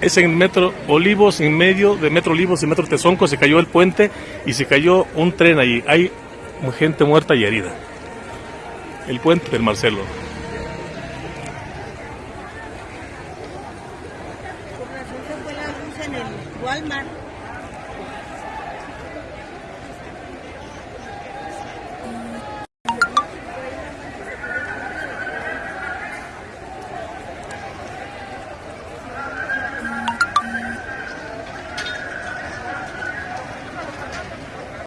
es en Metro Olivos, en medio de Metro Olivos y Metro Tezonco, se cayó el puente y se cayó un tren ahí. Hay gente muerta y herida. El puente del Marcelo. Walmart.